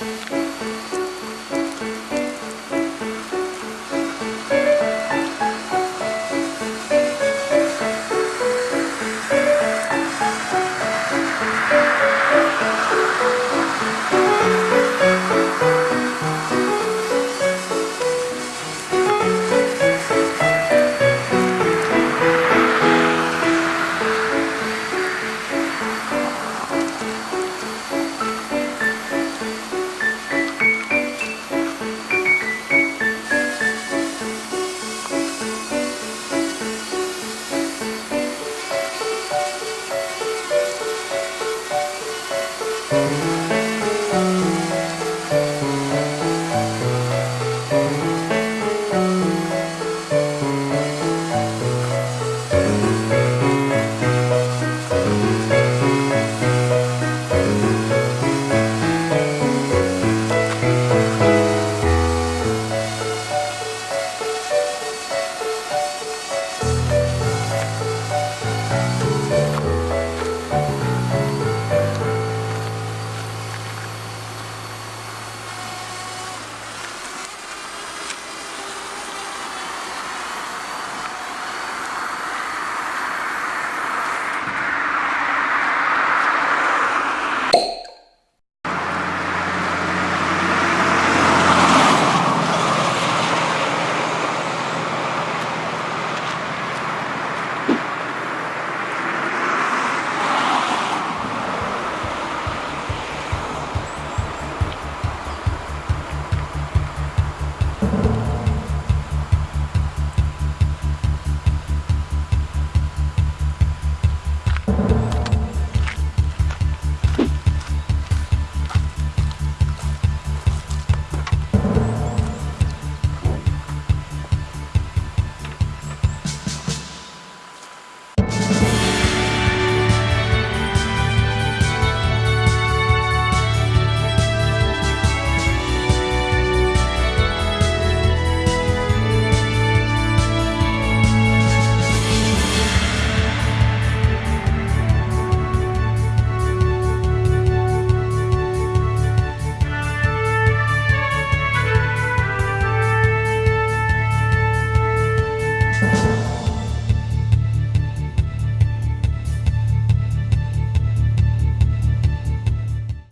Música Thank